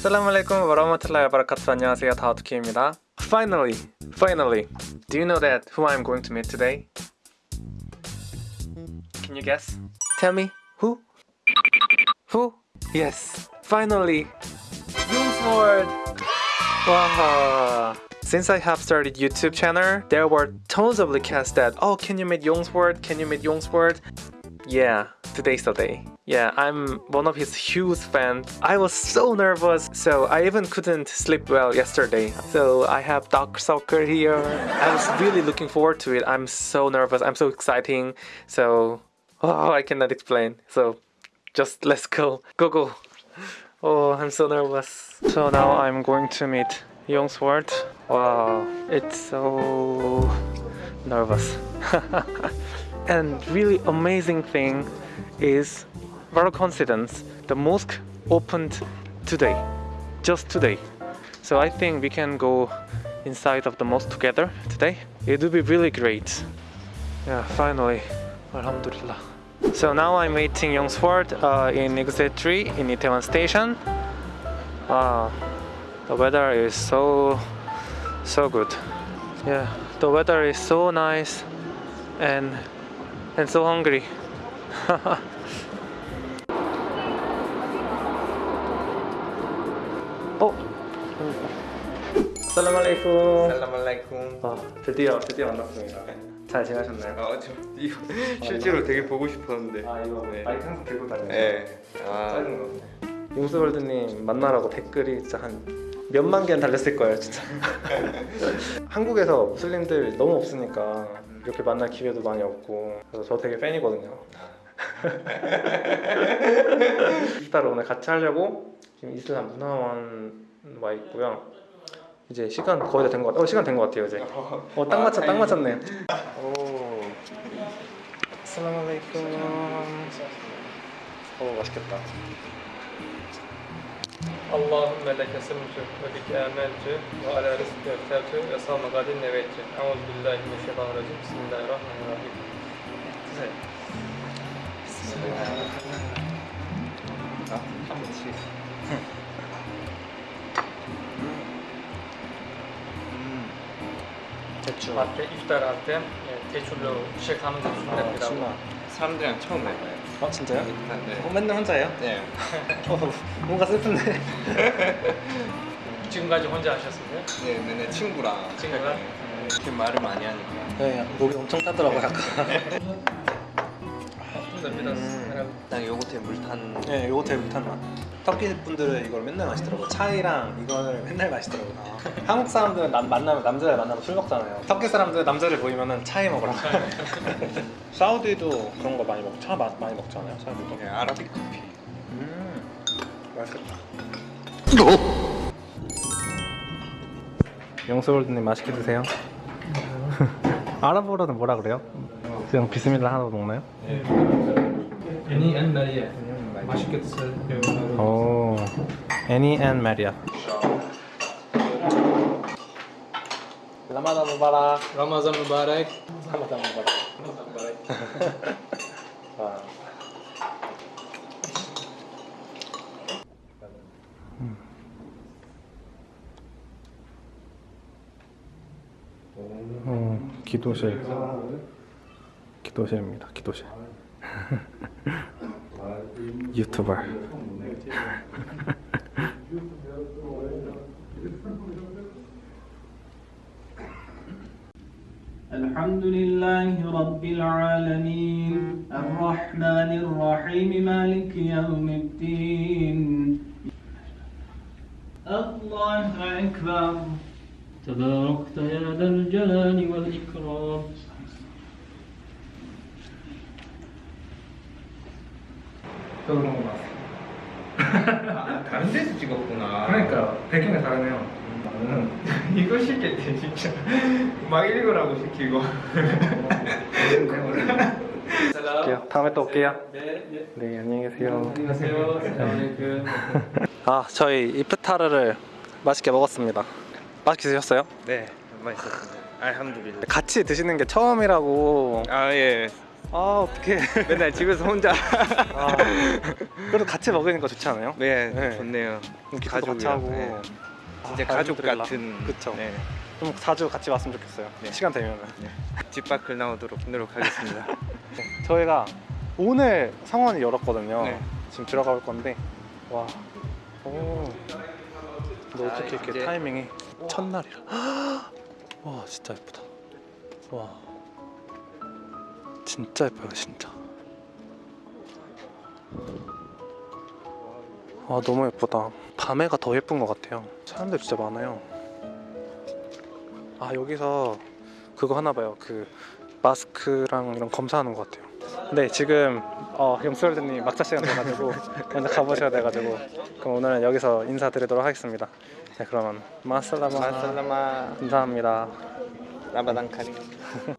Assalamualaikum warahmatullahi wabarakatuh. 안녕하세요. 다우트키입니다. Finally, finally. Do you know that who I'm going to meet today? Can you guess? Tell me who? Who? Yes, finally. Youngsword. Wow. Since I have started YouTube channel, there were tons of requests that, oh, can you meet Youngsword? Can you meet Youngsword? Yeah, today's the day. Yeah, I'm one of his huge fans. I was so nervous, so I even couldn't sleep well yesterday. So I have dark Soccer here. I was really looking forward to it. I'm so nervous. I'm so exciting. So, oh, I cannot explain. So, just let's go. Go go. Oh, I'm so nervous. So now I'm going to meet Young Sword. Wow, it's so nervous. and really amazing thing is very coincidence the mosque opened today just today. So i think we can go inside of the mosque together today. It would be really great. Yeah finally. Alhamdulillah. So now i'm waiting youngsford uh, in exit 3 in itaewon station. Wow the weather is so so good. Yeah the weather is so nice and and so hungry. 어? 살라말레이쿰. 살라말라이쿰. 아, 드디어 드디어 만났습니다. 잘 지내셨나요? 아, 저 이거 실제로 되게 보고 싶었는데. 아 이거 네. 마이크 항상 들고 다녀요. 네. 아, 작은 거. 용수월드님 만나라고 댓글이 진짜 한 몇만 개는 달렸을 거예요, 진짜. 한국에서 무슬림들 너무 없으니까 이렇게 만날 기회도 많이 없고 그래서 저 되게 팬이거든요. 이프타를 오늘 같이 하려고 지금 이슬람 문화원 와 있고요. 이제 시간 거의 다 된 것 같아요. 어, 시간 된 것 같아요, 이제. 어, 딱 맞췄, 딱 맞췄네. 오. 아살라말레이쿰. 오, 맛있겠다. اللهم لك سمت وبك آمنت وعلى رزقك اخترت وصام غد نويت أعوذ بالله من الشيطان الرجيم بسم الله الرحمن الرحيم 대충. 할때 iftar 할때 예, 대출로 시작하면 좀 아, 된다고 사람들이랑 처음 만나요. 어 진짜요? 네. 어, 맨날 혼자예요? 네. 어, 뭔가 슬픈데. 지금까지 혼자 하셨어요? 네, 맨날 친구랑. 친구랑? 네. 이렇게 말을 많이 하니까. 네, 목이 엄청 타더라고 약간. 됩니다 딱 요거트에 물 탄. 네, 요거 되게 못한 맛. 터키 분들은 이걸 맨날 마시더라고. 차이랑 이거를 맨날 마시더라고. 한국 사람들은 남, 만나면 남자를 만나면 술 먹잖아요. 터키 사람들은 남자를 보이면은 çay 먹으라고. 사우디도 그런 거 많이 먹. 차 마, 많이 먹잖아요. 사우디도. 네, Arabic 커피. 음, 맛있겠다. 영수월드님 맛있게 드세요. 아랍어로는 뭐라 그래요? 그냥 بسم الله 하나도 먹나요? 애니 앤 마리아 맛있게 드세요 오, 애니 앤 마리아. 라마단 무바락. 라마잔 무바렉 라마단 무바락. 와. 어, 기도실. 기도실입니다. 기도실. 유튜버. الحمد لله رب العالمين الرحمن الرحيم مالك يوم الدين الله أكبر تباركت يا ذا الجلال والإكرام 저도 그런 거 봤어. 아, 다른 데서 찍었구나. 그러니까 배경이 다르네요. 나는 이거 시켰대, 진짜. 막 읽으라고 시키고. 올게요. 다음에 또 올게요. 네, 네. 네, 안녕히 계세요. 안녕하세요 살라말레이쿰 아, 저희 이프타르를 맛있게 먹었습니다. 맛있게 드셨어요? 네, 맛있었습니다. 알함두릴라. 같이 드시는 게 처음이라고 아, 예. 아 어떡해 맨날 집에서 혼자. 아, 그래도 같이 먹으니까 좋지 않아요? 네, 네. 좋네요. 기타도 같이 가족이랑, 하고 네. 진짜 아, 가족. 같은. 그쵸 네. 좀 자주 같이 왔으면 좋겠어요 네. 시간 되면은 집 밖을 나오도록 노력하겠습니다. 네. 저희가 오늘 상원이 열었거든요 네. 지금 들어가 볼 건데 와 오. 자, 어떻게 이렇게 이제- 타이밍이 첫날이라 와 진짜 예쁘다 와 진짜 예뻐요 진짜. 와 너무 예쁘다. 밤에가 더 예쁜 것 같아요. 사람들 진짜 많아요. 아 여기서 그거 하나 봐요. 그 마스크랑 이런 검사하는 것 같아요. 네 지금 어, 용수월드님 막차 시간 돼가지고 먼저 가보셔야 돼가지고 그럼 오늘은 여기서 인사드리도록 하겠습니다. 네 그러면 마살라마. 마살라마. 감사합니다. 라바단 카리.